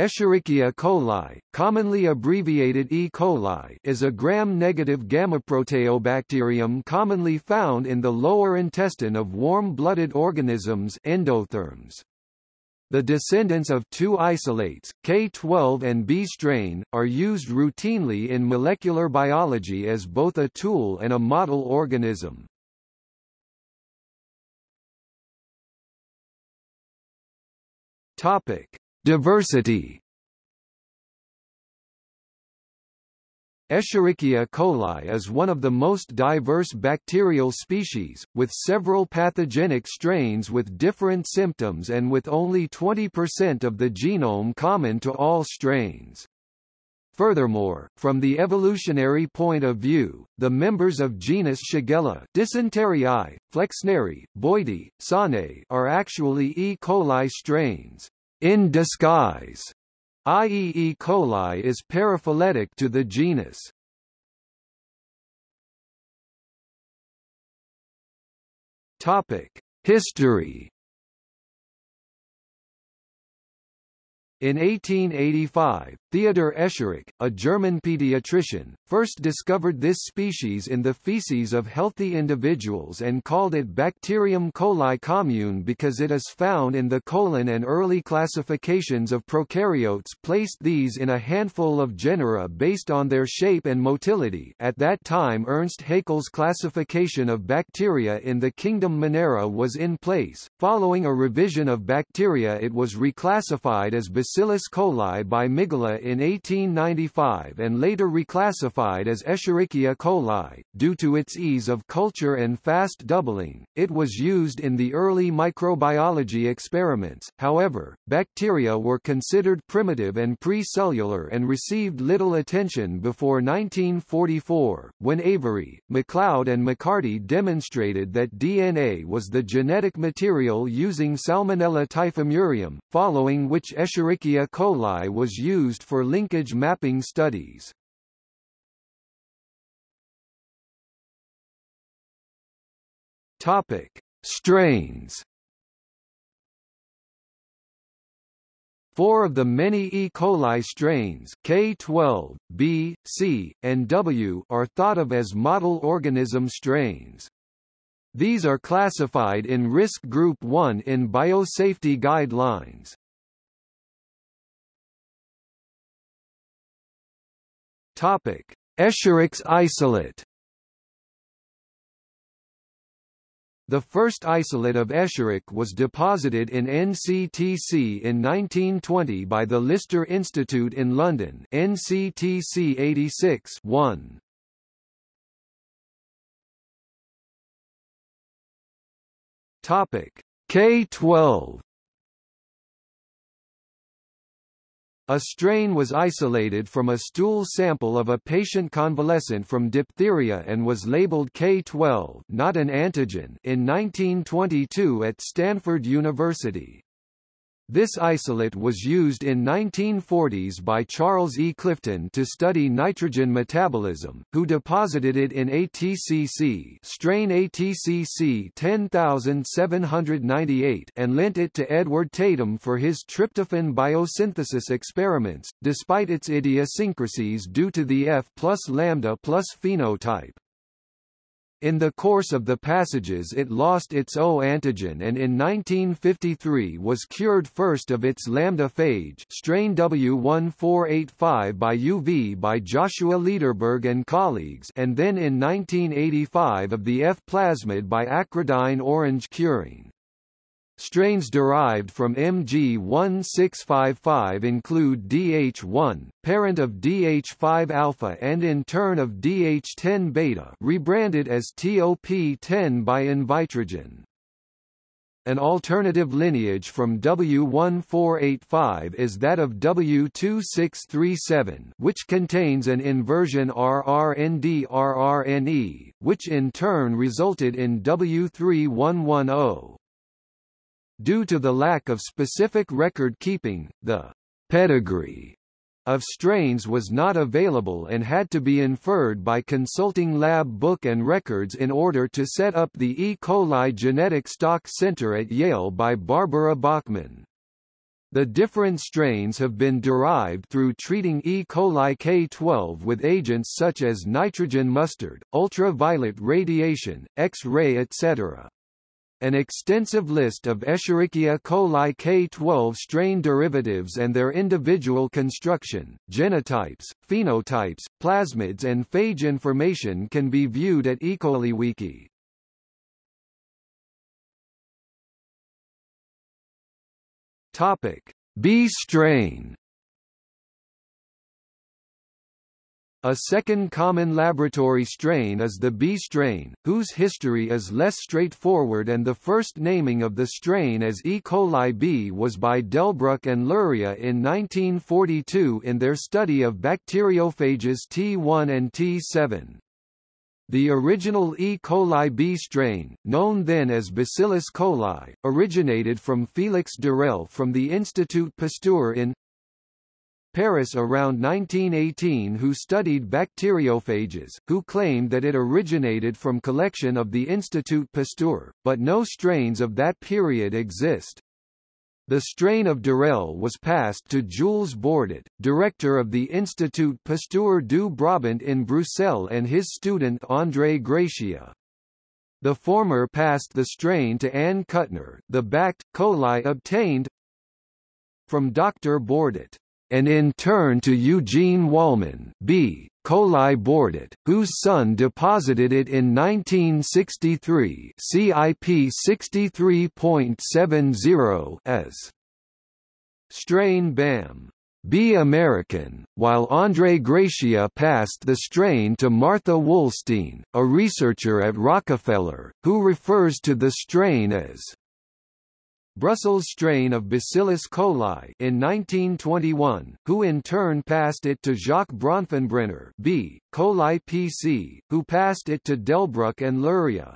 Escherichia coli, commonly abbreviated E. coli, is a gram-negative gammaproteobacterium commonly found in the lower intestine of warm-blooded organisms endotherms. The descendants of two isolates, K12 and B strain, are used routinely in molecular biology as both a tool and a model organism. Topic: Diversity Escherichia coli is one of the most diverse bacterial species, with several pathogenic strains with different symptoms and with only 20% of the genome common to all strains. Furthermore, from the evolutionary point of view, the members of genus Shigella Dysenteriae, Flexneri, Boydii, Sonnei are actually E. coli strains in disguise, i.e. E. coli is paraphyletic to the genus. Topic: History In 1885, Theodor Escherich, a German pediatrician, first discovered this species in the feces of healthy individuals and called it Bacterium coli commune because it is found in the colon and early classifications of prokaryotes placed these in a handful of genera based on their shape and motility. At that time Ernst Haeckel's classification of bacteria in the kingdom Monera was in place, following a revision of bacteria it was reclassified as Bacillus coli by Migula in 1895 and later reclassified as Escherichia coli. Due to its ease of culture and fast doubling, it was used in the early microbiology experiments. However, bacteria were considered primitive and pre-cellular and received little attention before 1944, when Avery, MacLeod and McCarty demonstrated that DNA was the genetic material using Salmonella typhimurium, following which Escherichia coli was used for linkage mapping studies. Topic: Strains. Four of the many E. coli strains K12, B, C, and W are thought of as model organism strains. These are classified in Risk Group 1 in biosafety guidelines. Topic: Escherich's isolate. The first isolate of Escherich was deposited in NCTC in 1920 by the Lister Institute in London NCTC 86 1. Topic K12 A strain was isolated from a stool sample of a patient convalescent from diphtheria and was labeled K12 not an antigen in 1922 at Stanford University. This isolate was used in 1940s by Charles E. Clifton to study nitrogen metabolism, who deposited it in ATCC strain ATCC 10798 and lent it to Edward Tatum for his tryptophan biosynthesis experiments, despite its idiosyncrasies due to the F plus lambda plus phenotype. In the course of the passages it lost its O antigen and in 1953 was cured first of its lambda phage strain W1485 by UV by Joshua Lederberg and colleagues and then in 1985 of the F plasmid by acridine orange curing. Strains derived from MG1655 include DH1, parent of DH5-alpha and in turn of DH10-beta rebranded as TOP10 by Invitrogen. An alternative lineage from W1485 is that of W2637 which contains an inversion RRND-RRNE, which in turn resulted in W3110. Due to the lack of specific record keeping, the pedigree of strains was not available and had to be inferred by consulting lab book and records in order to set up the E. coli Genetic Stock Center at Yale by Barbara Bachmann. The different strains have been derived through treating E. coli K12 with agents such as nitrogen mustard, ultraviolet radiation, X-ray etc. An extensive list of Escherichia coli K12 strain derivatives and their individual construction, genotypes, phenotypes, plasmids and phage information can be viewed at EcoliWiki. Topic: B strain. A second common laboratory strain is the B strain, whose history is less straightforward and the first naming of the strain as E. coli B was by Delbruck and Luria in 1942 in their study of bacteriophages T1 and T7. The original E. coli B strain, known then as Bacillus coli, originated from Félix d'Herelle from the Institut Pasteur in Paris around 1918 who studied bacteriophages, who claimed that it originated from collection of the Institut Pasteur, but no strains of that period exist. The strain of d'Herelle was passed to Jules Bordet, director of the Institut Pasteur du Brabant in Bruxelles and his student André Gratia. The former passed the strain to Anne Kuttner, the backed, coli obtained from Dr. Bordet and in turn to Eugene Wollman B. coli Bordet, whose son deposited it in 1963 CIP 63.70 as strain BAM. B. American, while André Gratia passed the strain to Martha Wollstein, a researcher at Rockefeller, who refers to the strain as Brussels strain of Bacillus coli in 1921, who in turn passed it to Jacques Bronfenbrenner B. coli PC, who passed it to Delbruck and Luria.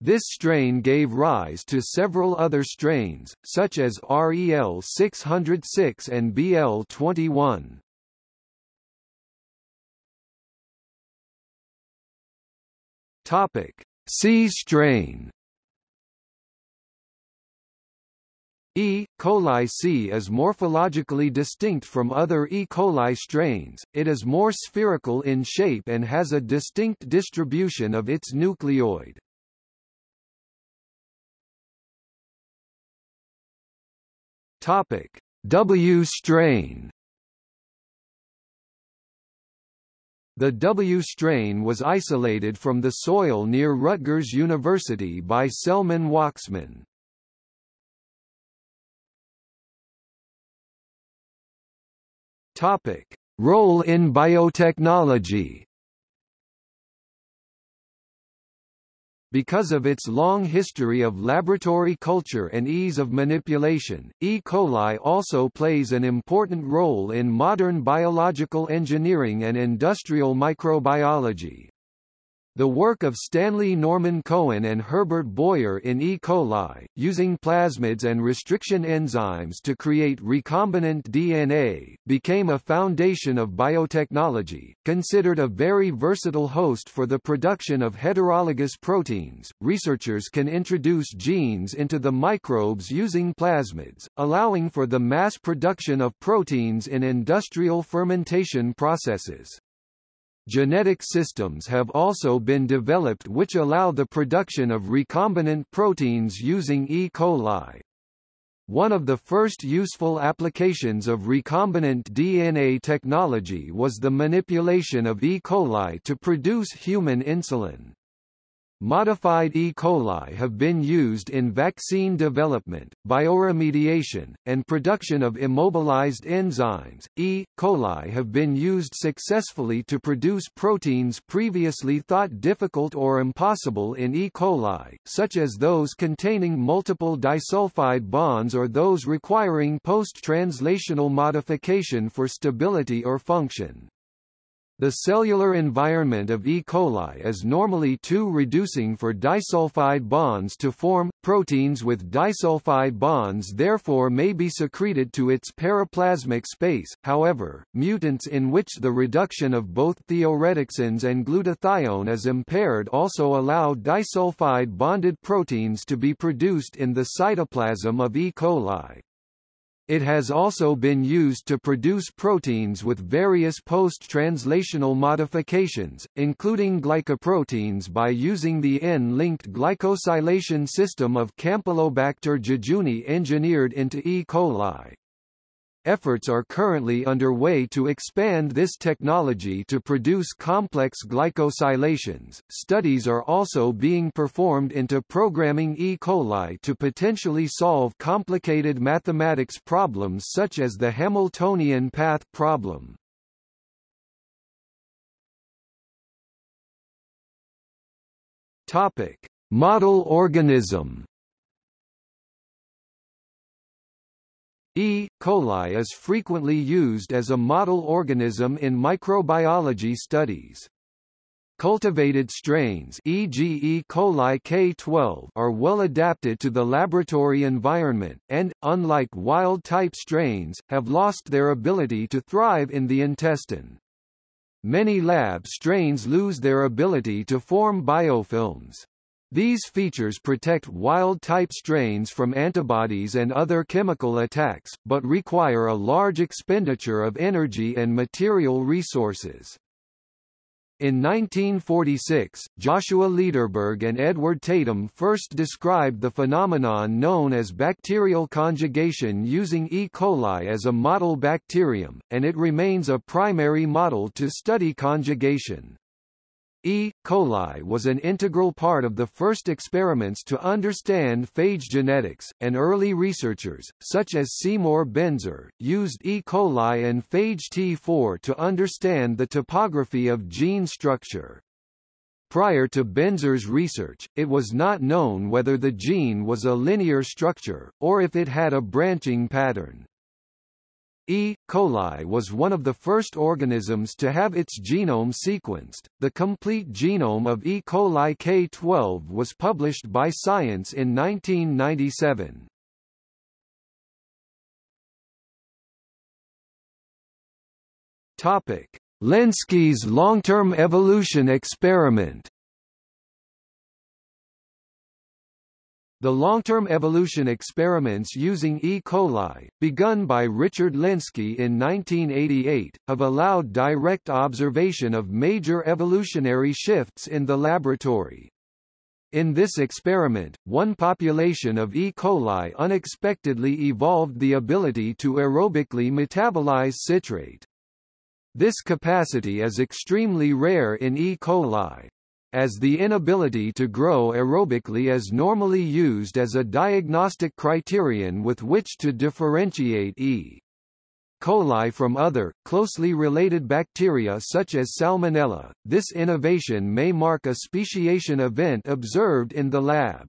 This strain gave rise to several other strains, such as REL 606 and BL 21. Topic: C strain E. coli C is morphologically distinct from other E. coli strains, it is more spherical in shape and has a distinct distribution of its nucleoid. Topic: W strain. The W strain was isolated from the soil near Rutgers University by Selman Waksman. Topic: Role in biotechnology. Because of its long history of laboratory culture and ease of manipulation, E. coli also plays an important role in modern biological engineering and industrial microbiology. The work of Stanley Norman Cohen and Herbert Boyer in E. coli, using plasmids and restriction enzymes to create recombinant DNA, became a foundation of biotechnology. Considered a very versatile host for the production of heterologous proteins, researchers can introduce genes into the microbes using plasmids, allowing for the mass production of proteins in industrial fermentation processes. Genetic systems have also been developed which allow the production of recombinant proteins using E. coli. One of the first useful applications of recombinant DNA technology was the manipulation of E. coli to produce human insulin. Modified E. coli have been used in vaccine development, bioremediation, and production of immobilized enzymes. E. coli have been used successfully to produce proteins previously thought difficult or impossible in E. coli, such as those containing multiple disulfide bonds or those requiring post-translational modification for stability or function. The cellular environment of E. coli is normally too reducing for disulfide bonds to form. Proteins with disulfide bonds therefore may be secreted to its periplasmic space, however, mutants in which the reduction of both thioredoxins and glutathione is impaired also allow disulfide bonded proteins to be produced in the cytoplasm of E. coli. It has also been used to produce proteins with various post-translational modifications, including glycoproteins by using the N-linked glycosylation system of Campylobacter jejuni engineered into E. coli. Efforts are currently underway to expand this technology to produce complex glycosylations. Studies are also being performed into programming E. coli to potentially solve complicated mathematics problems such as the Hamiltonian path problem. Topic: Model organism E. coli is frequently used as a model organism in microbiology studies. Cultivated strains e.g. E. coli K12 are well adapted to the laboratory environment, and, unlike wild-type strains, have lost their ability to thrive in the intestine. Many lab strains lose their ability to form biofilms. These features protect wild-type strains from antibodies and other chemical attacks, but require a large expenditure of energy and material resources. In 1946, Joshua Lederberg and Edward Tatum first described the phenomenon known as bacterial conjugation using E. coli as a model bacterium, and it remains a primary model to study conjugation. E. coli was an integral part of the first experiments to understand phage genetics, and early researchers, such as Seymour Benzer, used E. coli and phage T4 to understand the topography of gene structure. Prior to Benzer's research, it was not known whether the gene was a linear structure, or if it had a branching pattern. E. coli was one of the first organisms to have its genome sequenced. The complete genome of E. coli K12 was published by Science in 1997. Topic: Lenski's long-term evolution experiment. The long-term evolution experiments using E. coli, begun by Richard Lenski in 1988, have allowed direct observation of major evolutionary shifts in the laboratory. In this experiment, one population of E. coli unexpectedly evolved the ability to aerobically metabolize citrate. This capacity is extremely rare in E. coli as the inability to grow aerobically is normally used as a diagnostic criterion with which to differentiate E. coli from other, closely related bacteria such as Salmonella. This innovation may mark a speciation event observed in the lab.